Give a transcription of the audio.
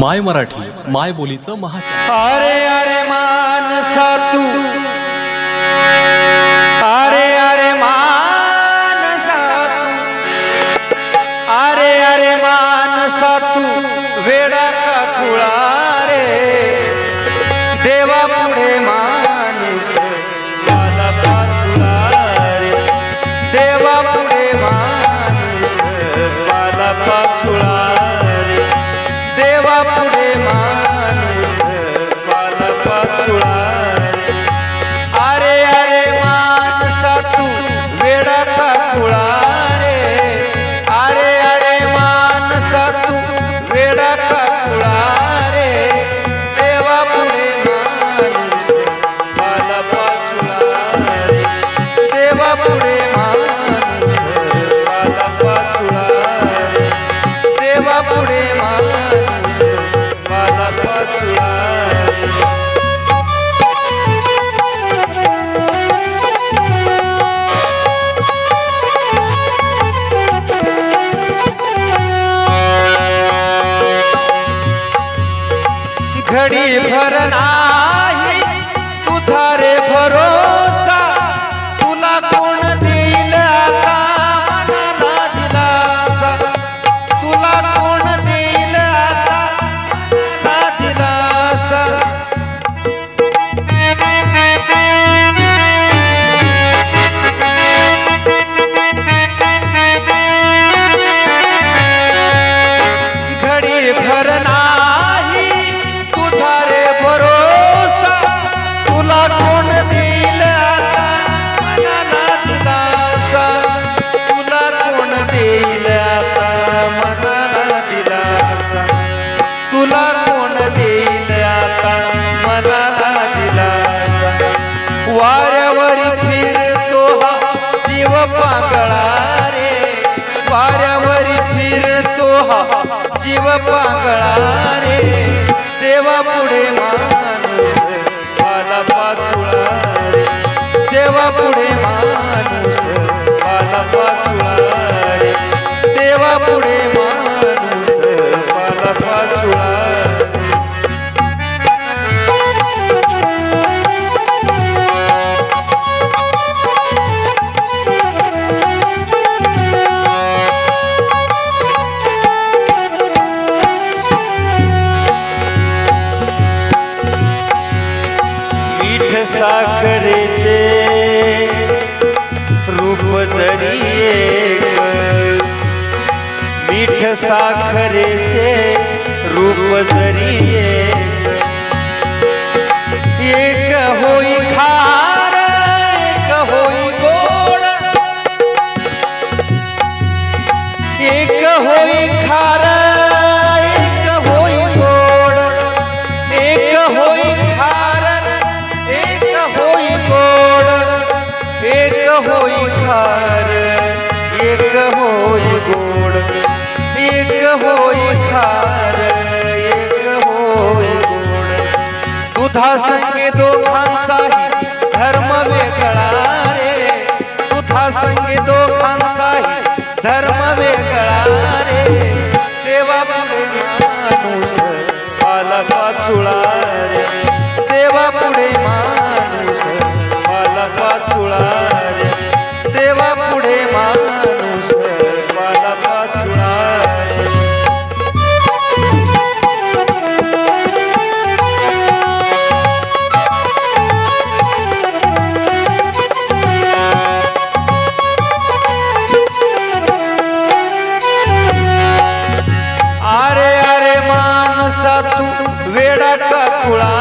माय मराठी माय बोलीचं महा अरे अरे मानसा तू. अरे अरे मानसा तू. अरे अरे मानसा तू. वेडा का खुळा रे. देवा पुढे माणूस देवा घडी भर नाही तुझा रे भरोसा तुला कोण देईल आता? मनाला दिलासा. तुला कोण देईल आता? मनाला दिलासा. घडी भर तुला कोण देईल आता? मनाला दिलासा. वाऱ्यावर फिरतो हा जीव पांगळा रे. वाऱ्यावर फिरतो हा जीव पांगळा रे. देवा पुढे माणूस साखरेचे रूप जरी एक मीठ साखरेचे रूप जरी होई खार। एक होई गोड़ एक होई खार। एक होई गोड़ दुधा संगे दो खान साही, धर्म में गड़ारे दुधा संगे दो खान धर्म में गड़ारे देवा मानुष पाला का चुड़ा देवा पुड़े मान 哭了。